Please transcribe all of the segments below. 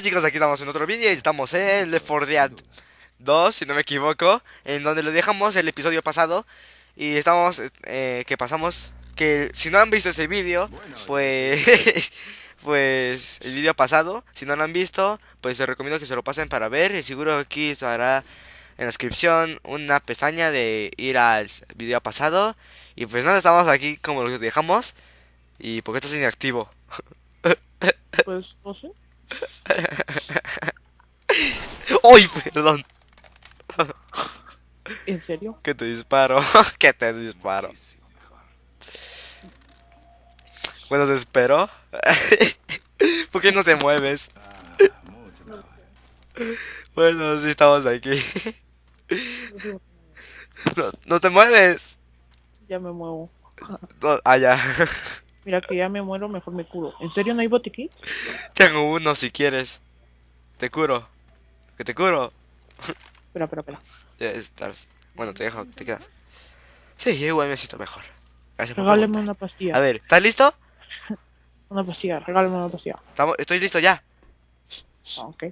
Hola chicos, aquí estamos en otro vídeo y estamos en Left 4 Dead 2, si no me equivoco En donde lo dejamos el episodio pasado Y estamos, eh, que pasamos Que si no han visto ese vídeo Pues, pues el vídeo pasado Si no lo han visto, pues les recomiendo que se lo pasen para ver Y seguro aquí estará en la descripción una pestaña de ir al vídeo pasado Y pues nada, estamos aquí como lo dejamos Y porque estás inactivo Pues no sé. ¡Uy, perdón! ¿En serio? Que te disparo, que te disparo. Bueno, te espero. ¿Por qué no te mueves? Bueno, sí estamos aquí. No, no te mueves. Ya me muevo. No, ah, ya. Mira que ya me muero, mejor me curo. ¿En serio no hay botiquín? Tengo uno si quieres. Te curo. Que te curo. Espera, espera, espera. Ya estás. Bueno, te dejo, te quedas. Sí, yo igual me siento mejor. Gracias Regálame una pastilla. A ver, ¿estás listo? Una pastilla, regálame una pastilla. Estamos, estoy listo ya. Ah, ok.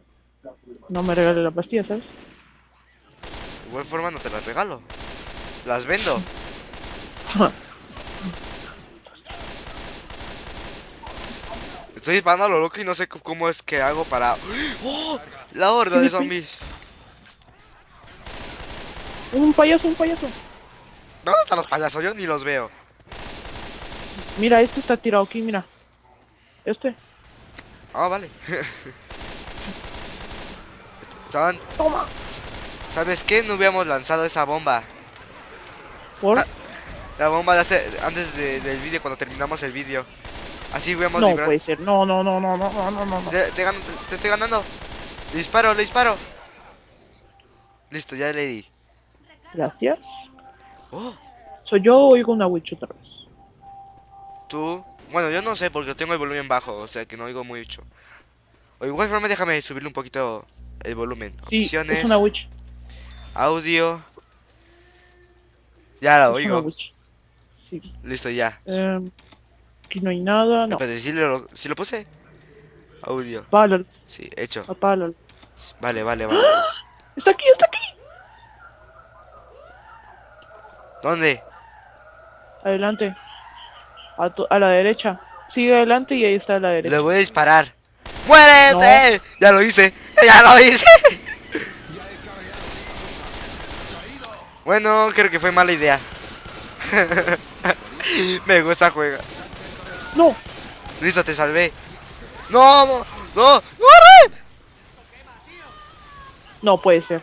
No me regales la pastilla, ¿sabes? De igual forma no te las regalo. Las vendo. Estoy disparando a lo loco y no sé cómo es que hago para... ¡Oh! La horda de zombies. un payaso, un payaso. ¿Dónde están los payasos? Yo ni los veo. Mira, este está tirado aquí, mira. Este. Ah, vale. Estaban... Toma. ¿Sabes qué? No hubiéramos lanzado esa bomba. ¿Por? Ah, La bomba de hace... antes de- del vídeo, cuando terminamos el vídeo. Así hubiéramos no librado... puede ser. No, no, no, no, no, no, no, no. no. Te, te gano- te- te estoy ganando. Le disparo, le disparo. Listo, ya le di. Gracias. Oh, Soy yo o oigo una witch otra vez. tú. Bueno, yo no sé porque tengo el volumen bajo, o sea que no oigo mucho. O igual forma déjame subirle un poquito el volumen. Sí, Opciones, es una witch. audio. Ya Es una oigo. witch. Sí. Listo, ya. Em, aquí no hay nada, no. Espérate, ¿sí lo, sí lo puse? Audio. Apágalo, Sí, hecho. apágalo. Vale, vale, vale. Está aquí, está aquí. ¿Dónde? Adelante. A, tu- a la derecha. Sigue adelante y ahí está a la derecha. Le voy a disparar. ¡Muérete! Ya lo hice. Ya lo hice. Bueno, creo que fue mala idea. Me gusta juega. No, Listo, te salvé. No, no, no. ¡Corre! no puede ser.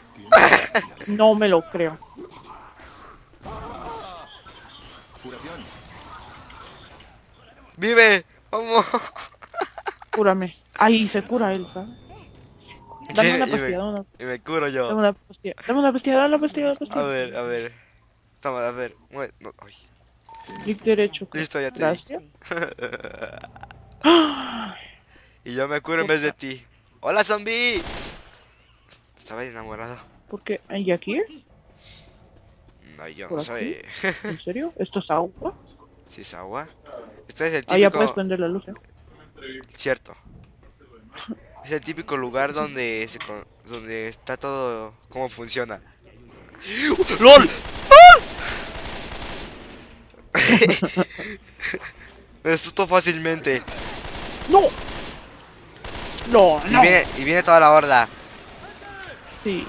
No me lo creo. Vive. Vamos. Cúrame. Ahí se cura él, ¿sabes? Dame Sí, una y pastilla, me, dame una, y me curo dame yo. una pastilla. Dame una pastilla, dame una pastilla, dame una A pastilla. ver, a ver. Toma, a ver. No, ay. Clic derecho. Listo, ya te. Gracias. Y yo me curo en vez de ti. ¡Hola, zombie! Estaba enamorado. ¿Por qué? ¿Hay aquí? No, yo ¿Por no soy. ¿En serio? ¿Esto es agua? ¿Sí es agua? Este es el Ah, ya puedes típico. prender la luz, ¿eh? Cierto. Es el típico lugar donde se con- donde está todo cómo funciona. ¡LOL! Me asustó fácilmente. ¡No! No, Y no. viene, y viene toda la horda. Sí.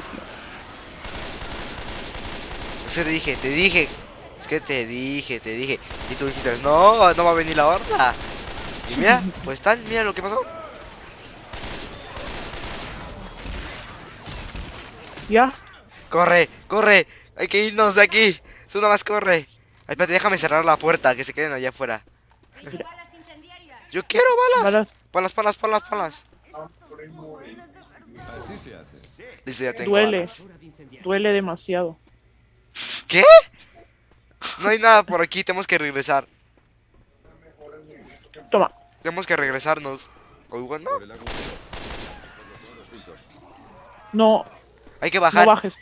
Es que te dije, te dije. Es que te dije, te dije. Y tú dijiste, no, no va a venir la horda. Y mira, pues tal, mira lo que pasó. ¿Ya? Corre, corre. Hay que irnos de aquí. Tú nomás corre. Ay, espérate, déjame cerrar la puerta, que se queden allá afuera. Yo quiero balas. Balas. Palas, palas, palas, palas. Así se hace. Listo, ya tengo Duele. balas. Duele demasiado. ¿Qué? No hay nada por aquí, tenemos que regresar. Toma. Tenemos que regresarnos. O igual no. No, Hay que no bajar. bajes.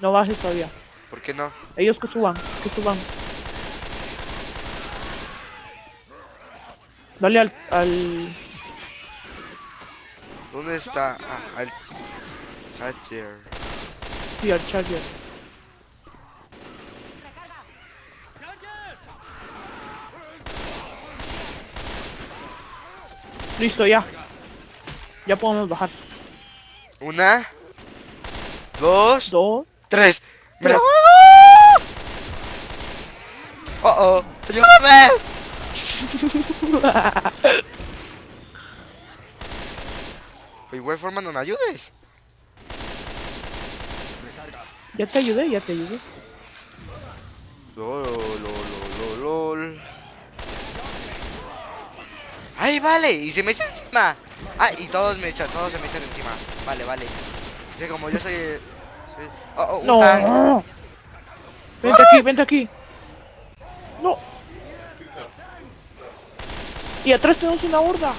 No bajes todavía. ¿Por qué no? Ellos que suban, que suban. Dale al... al... ¿Dónde está? Ah, el Charger. Sí, al Charger. Listo, ya. Ya podemos bajar. Una, dos, Dos. tres. ¡Me la ¡Oh, oh! ¡Ayúdame! Igual forma no me ayudes. Ya te ayudé, ya te ayudé. Lol, lol, lol, lol, lol. ¡Ay, vale! Y se me echa encima. Ah, y todos me echan, todos se me echan encima. Vale, vale. Es que como yo soy... soy- Oh, oh. No. Vente aquí, vente aquí. No. Y atrás tenemos una horda.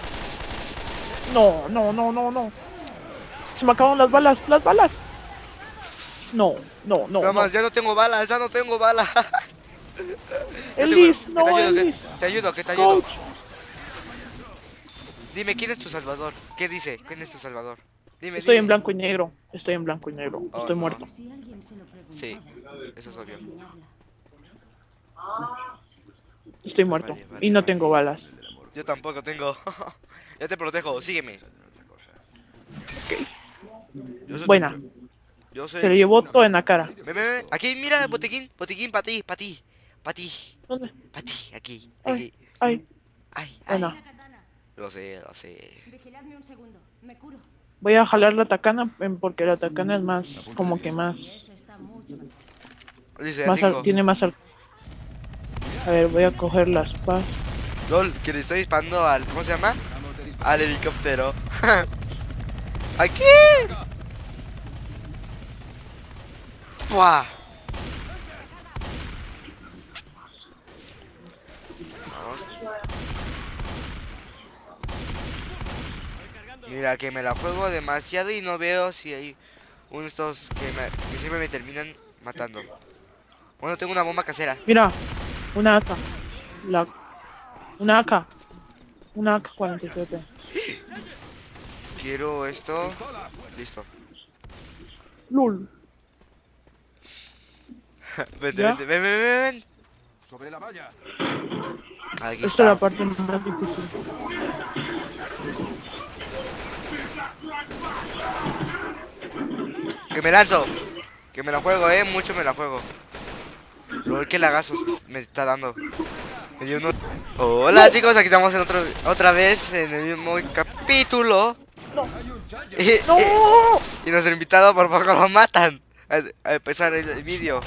No, no, no, no, no. Se me acaban las balas, las balas. No, no, no. Nada no. más, ya no tengo balas, ya no tengo balas. Tengo- no, te ayudo, que te ayudo, que te ayudo. Dime, ¿quién es tu salvador? ¿Qué dice? ¿Quién es tu salvador? Dime, Estoy dime. en blanco y negro. Estoy en blanco y negro. Oh, Estoy no. muerto. Sí, eso es obvio. Estoy muerto. Vale, vale, Y no vale. tengo balas. Yo tampoco tengo. ya te protejo, sígueme. Yo soy Buena. Yo soy. Se lo llevó todo en la cara. Ven, ven, ven. Aquí, mira, botiquín. Botiquín para ti, para ti. Para ti. ¿Dónde? Para ti, aquí. Ay, Aquí. ay. Ay, ay. Katana. Lo sé, lo sé. Vigiladme un segundo. Me curo. Voy a jalar la tacana em, porque la tacana es más, como que más. Dice, más al- tiene más al... A ver, voy a coger las paz. LOL, que le estoy disparando al. ¿Cómo se llama? Al helicóptero. ¡Aquí! ¡Buah! Mira, que me la juego demasiado y no veo si hay uno de estos que, que siempre me terminan matando. Bueno, tengo una bomba casera. Mira, una AK. La... Una AK. Una AK-47. Quiero esto. Listo. LUL. Vente, ¿Ya? vente, ven, ven, ven, ven. Sobre la valla. Aquí Esta es la parte más difícil. Que me lanzo. Que me la juego, eh. Mucho me la juego. Lol, que lagazos me está dando. Uno- Hola chicos, aquí estamos en otro, otra vez en el mismo capítulo. Y, ¡No! y- y nuestro invitado por poco lo matan. A, a empezar el, el vídeo.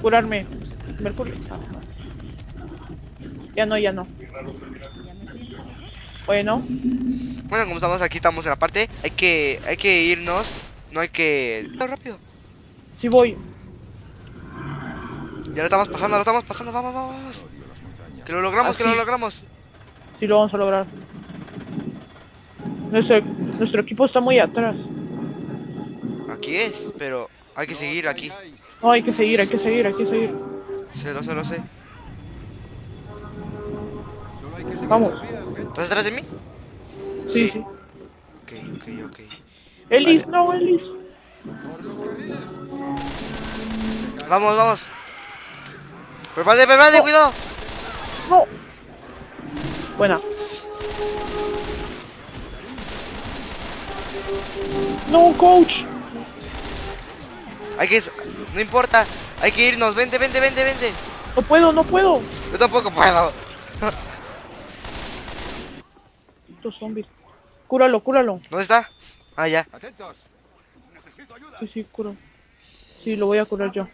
Curarme. Mercurio. Ya no, ya no. Bueno, Bueno, como estamos aquí, estamos en la parte. Hay que, hay que irnos. No hay que. Rápido. sí voy. Ya lo estamos pasando, lo estamos pasando. Vamos, vamos. Que lo logramos, que lo logramos. Sí lo vamos a lograr. Nuestro, nuestro equipo está muy atrás. Aquí es, pero hay que seguir aquí. No, hay que seguir, hay que seguir, hay que seguir. Sé, lo sé, lo sé. Solo hay que seguir Vamos. ¿Estás detrás de mí? Sí, Sí. sí. Ok, ok, ok. Ellis, no, Ellis. Vamos, vamos. Prepárate, prepárate, cuidado. No. Buena. No, coach. Hay que. No importa. Hay que irnos. Vente, vente, vente, vente. No puedo, no puedo. Yo tampoco puedo. Estos zombies. Cúralo, cúralo. ¿Dónde está? Ah, ya. Atentos. Necesito ayuda. Sí, sí, curo. Sí, lo voy a curar yo.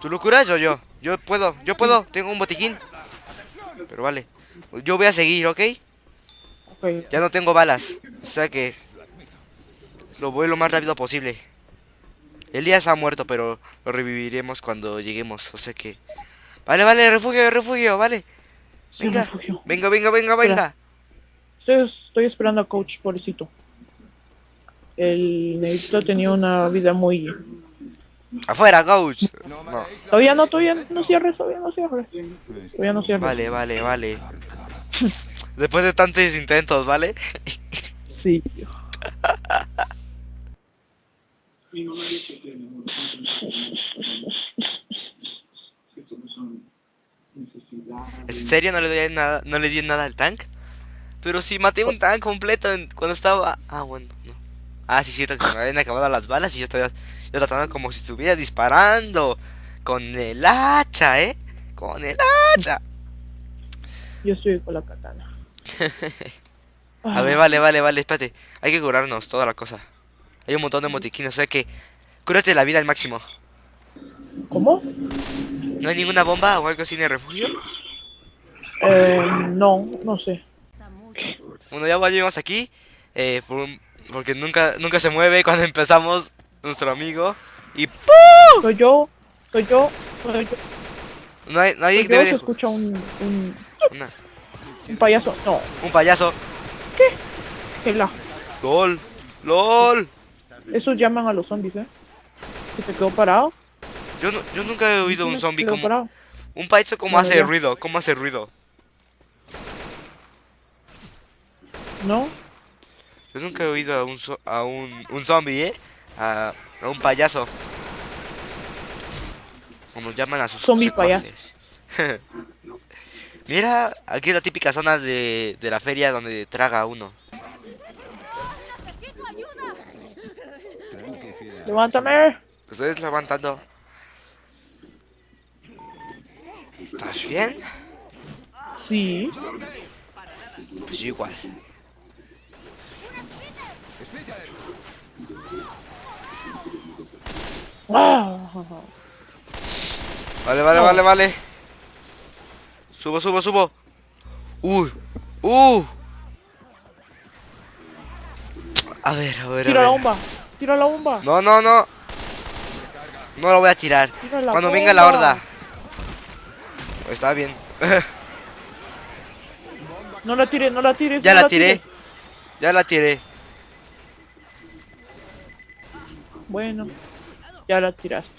¿Tú lo curas o yo? Yo puedo, yo puedo. Tengo un botiquín. Pero vale. Yo voy a seguir, ¿ok? Ya no tengo balas. O sea que. Lo voy lo más rápido posible. Elías ha muerto, pero lo reviviremos cuando lleguemos. O sea que. Vale, vale, refugio, refugio, vale. Venga. refugio. Venga, venga, venga, venga. Estoy, estoy esperando a coach, pobrecito. El negrito tenía una vida muy... Afuera, coach. No Todavía no, todavía no cierres, todavía no cierres. Todavía no. Vale, vale, vale. Después de tantos intentos, ¿vale? Sí. ¿En serio no le doy nada, no le di nada al tank? Pero si maté un tank completo en- cuando estaba... Ah, bueno, no. Ah, sí, cierto que se me habían acabado las balas y yo estaba yo tratando como si estuviera disparando. Con el hacha, ¿eh? Con el hacha. Yo estoy con la katana. A ver, vale, vale, vale, espérate. Hay que curarnos toda la cosa. Hay un montón de motiquines, o sea que... Cúrate la vida al máximo. ¿Cómo? ¿No hay ninguna bomba o algo así en el refugio? Eh, no, no sé. Bueno, ya volvimos aquí. eh, por porque nunca, nunca se mueve cuando empezamos nuestro amigo. Y ¡pum! Soy yo, soy yo, soy yo. No hay, no hay Soy yo, debe se escucha un, un, una- un payaso. No, un payaso. que la. LOL. LOL. Esos llaman a los zombies, ¿eh? Que se quedó parado. Yo, no- yo nunca he oído un zombie como... parado. Un payaso como hace ya. ruido. ¿Cómo hace ruido? ¿No? Yo nunca he oído a un, a un, un zombie, ¿eh? A, a un payaso. Como llaman a sus Zombie secuaces. Mira, aquí es la típica zona de, de la feria donde traga uno. Levántame. Estoy levantando. ¿Estás bien? Sí. Pues yo igual. Ah, Vale, vale, No. vale, vale. Subo, subo, subo. Uy. Uh. A ver, a ver, Tira a la bomba. Tira la bomba. No, no, no. No lo voy a tirar. Tira la Cuando venga la horda. Está bien. No la tires, no la tires. ya no la tiré. tires. Ya la tiré. Bueno, ya la tiraste.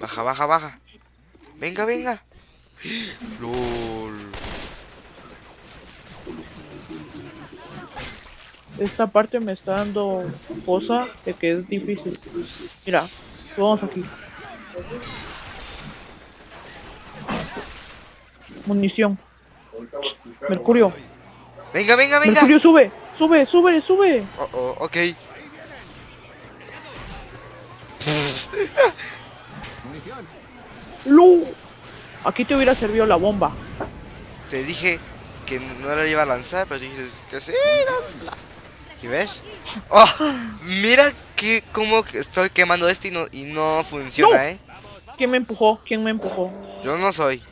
Baja, baja, baja. Venga, venga. LOL. Esta parte me está dando cosa de que es difícil. Mira, vamos aquí. Munición. Mercurio. Venga, venga, venga. Mercurio, sube. Sube, sube, sube. Oh, oh, ok. Lu. Aquí te hubiera servido la bomba. Te dije que no la iba a lanzar, pero dijiste que sí, lánzala. ¿Y ves? Oh, mira que que estoy quemando esto y no, y no funciona, No. ¿eh? ¿Quién me empujó? ¿Quién me empujó? Yo no soy.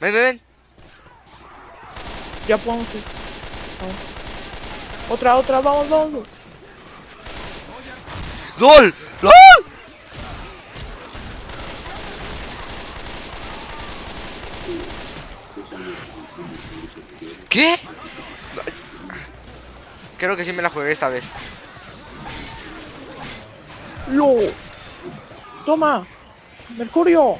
Ven, ven, ven. Ya podemos ir. Vamos. Otra, otra, vamos, vamos. ¡LOL! ¡LOL! ¿Qué? No, Creo que sí me la jugué esta vez. Lu. Toma. Mercurio.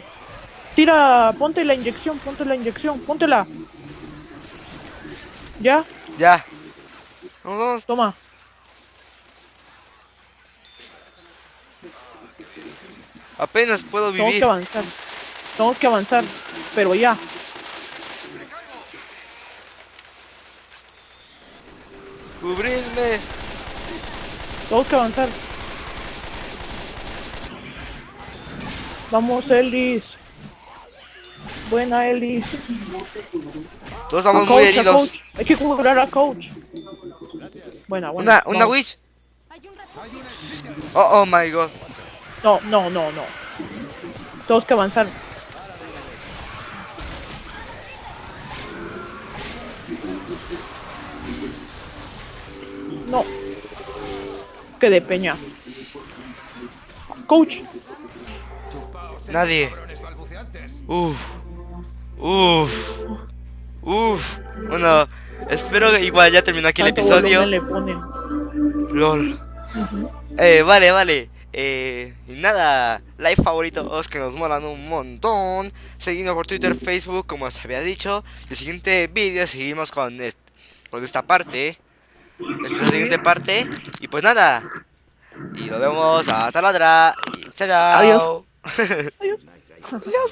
Tira, ponte la inyección, ponte la inyección, póntela. Ya, Ya. Vamos, vamos. toma. Apenas puedo vivir. que avanzar. Tenemos que avanzar. Pero ya. Cubridme. Tenemos que avanzar. Vamos, Elis. Buena, Elis. Todos estamos coach, muy heridos. Hay que curar a coach. Buena, buena. Una, una witch. Oh, oh my god. No, no, no, no. Tenemos que avanzar. No. Que de peña. Coach. Nadie. Uf. Uf. Uf. Bueno, espero que igual ya terminó aquí el episodio. volumen le ponen. LOL. Eh, vale, vale. Eh, y nada, like favoritos que nos molan un montón. Seguimos por Twitter, Facebook, como os había dicho. El siguiente vídeo seguimos con, est- con esta parte. Esta es la siguiente parte. Y pues nada. Y nos vemos hasta la otra. Y chao, chao. Adiós. Adiós.